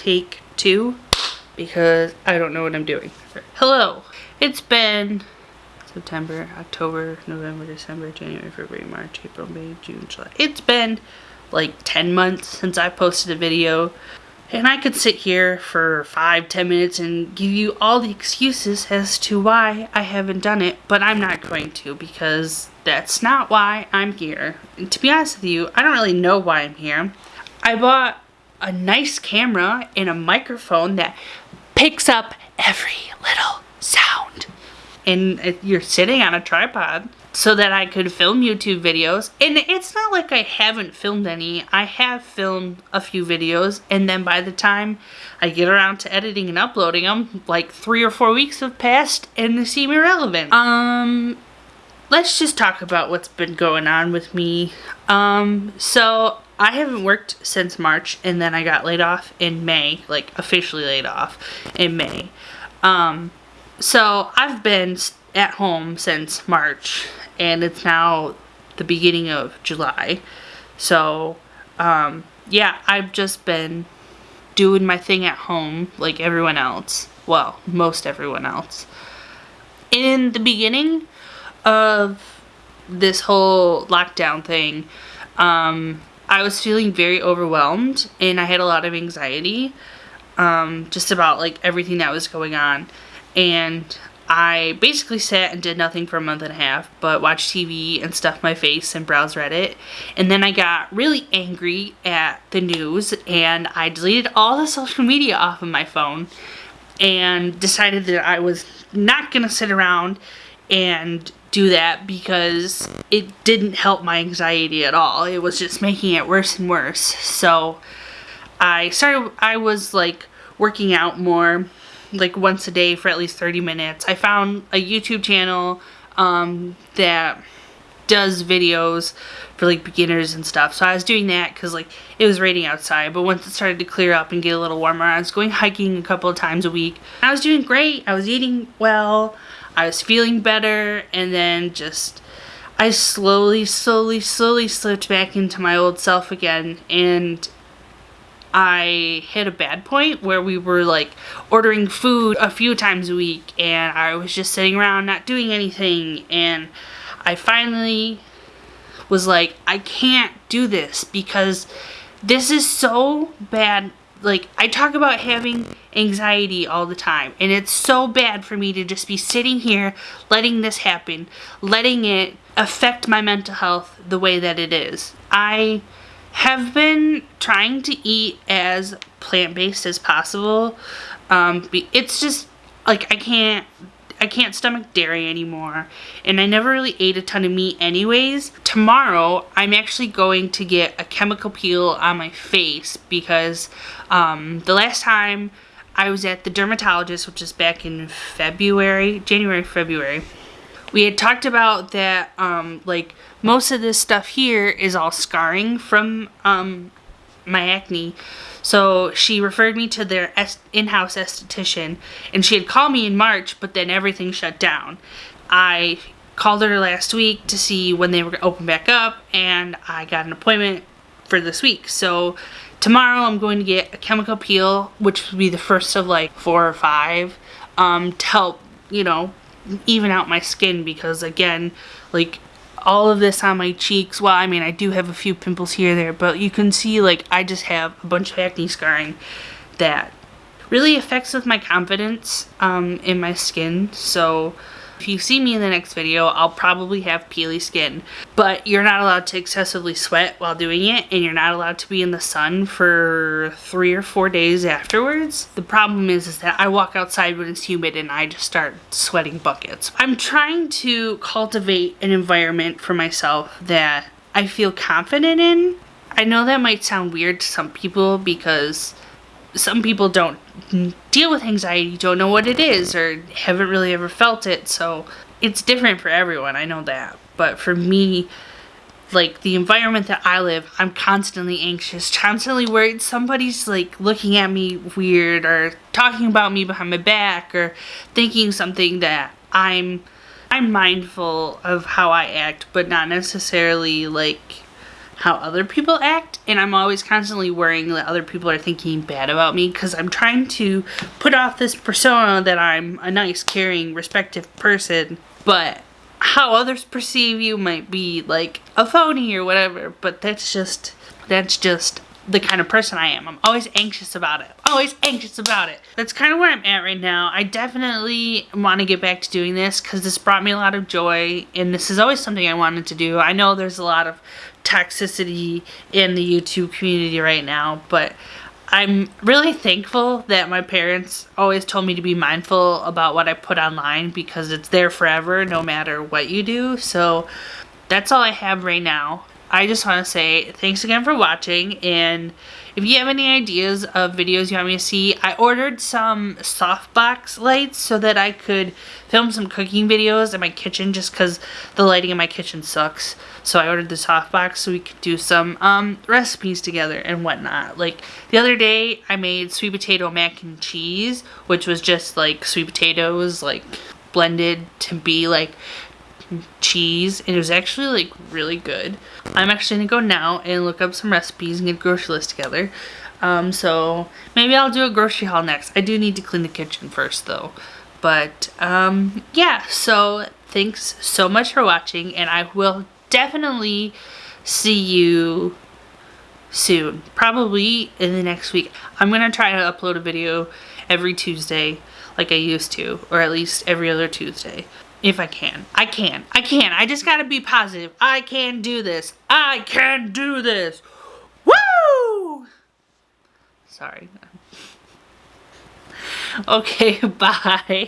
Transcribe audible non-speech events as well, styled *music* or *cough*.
take two because I don't know what I'm doing. Hello, it's been September, October, November, December, January, February, March, April, May, June, July. It's been like 10 months since I posted a video and I could sit here for five, ten minutes and give you all the excuses as to why I haven't done it, but I'm not going to because that's not why I'm here. And to be honest with you, I don't really know why I'm here. I bought a nice camera and a microphone that picks up every little sound. And you're sitting on a tripod so that I could film YouTube videos. And it's not like I haven't filmed any. I have filmed a few videos and then by the time I get around to editing and uploading them, like three or four weeks have passed and they seem irrelevant. Um, let's just talk about what's been going on with me. Um, so I haven't worked since March and then I got laid off in May, like officially laid off in May. Um, so I've been at home since March and it's now the beginning of July. So, um, yeah, I've just been doing my thing at home like everyone else. Well, most everyone else. In the beginning of this whole lockdown thing, um, I was feeling very overwhelmed and I had a lot of anxiety um, just about like everything that was going on. And I basically sat and did nothing for a month and a half, but watched TV and stuffed my face and browsed Reddit. And then I got really angry at the news and I deleted all the *laughs* social media off of my phone and decided that I was not going to sit around and do that because it didn't help my anxiety at all. It was just making it worse and worse. So I started, I was like working out more like once a day for at least 30 minutes. I found a YouTube channel um, that does videos for like beginners and stuff. So I was doing that because like it was raining outside. But once it started to clear up and get a little warmer, I was going hiking a couple of times a week. I was doing great. I was eating well. I was feeling better. And then just I slowly, slowly, slowly slipped back into my old self again. And I hit a bad point where we were like ordering food a few times a week and I was just sitting around not doing anything and I finally was like I can't do this because this is so bad like I talk about having anxiety all the time and it's so bad for me to just be sitting here letting this happen letting it affect my mental health the way that it is I have been trying to eat as plant-based as possible. Um, it's just, like, I can't, I can't stomach dairy anymore. And I never really ate a ton of meat anyways. Tomorrow, I'm actually going to get a chemical peel on my face because um, the last time I was at the dermatologist, which is back in February, January, February, we had talked about that, um, like, most of this stuff here is all scarring from um, my acne. So she referred me to their in-house esthetician, and she had called me in March, but then everything shut down. I called her last week to see when they were open back up, and I got an appointment for this week. So tomorrow I'm going to get a chemical peel, which would be the first of like four or five, um, to help, you know, even out my skin because again, like all of this on my cheeks. Well, I mean, I do have a few pimples here there, but you can see like I just have a bunch of acne scarring that really affects with my confidence um, in my skin. So if you see me in the next video, I'll probably have peely skin. But you're not allowed to excessively sweat while doing it, and you're not allowed to be in the sun for three or four days afterwards. The problem is, is that I walk outside when it's humid and I just start sweating buckets. I'm trying to cultivate an environment for myself that I feel confident in. I know that might sound weird to some people because some people don't deal with anxiety, don't know what it is, or haven't really ever felt it, so it's different for everyone, I know that. But for me, like the environment that I live, I'm constantly anxious, constantly worried somebody's like looking at me weird or talking about me behind my back or thinking something that I'm I'm mindful of how I act, but not necessarily like how other people act and I'm always constantly worrying that other people are thinking bad about me because I'm trying to put off this persona that I'm a nice, caring, respective person, but how others perceive you might be like a phony or whatever, but that's just, that's just the kind of person I am. I'm always anxious about it. Always anxious about it. That's kind of where I'm at right now. I definitely want to get back to doing this because this brought me a lot of joy and this is always something I wanted to do. I know there's a lot of toxicity in the YouTube community right now, but I'm really thankful that my parents always told me to be mindful about what I put online because it's there forever no matter what you do. So that's all I have right now. I just want to say thanks again for watching and if you have any ideas of videos you want me to see, I ordered some softbox lights so that I could film some cooking videos in my kitchen just because the lighting in my kitchen sucks. So I ordered the softbox so we could do some um, recipes together and whatnot. Like the other day I made sweet potato mac and cheese which was just like sweet potatoes like blended to be like cheese and it was actually like really good. I'm actually gonna go now and look up some recipes and get a grocery list together. Um, so maybe I'll do a grocery haul next. I do need to clean the kitchen first though. But um, yeah, so thanks so much for watching and I will definitely see you soon. Probably in the next week. I'm gonna try to upload a video every Tuesday like I used to or at least every other Tuesday. If I can. I can. I can. I just gotta be positive. I can do this. I can do this. Woo! Sorry. *laughs* Okay, *laughs* bye.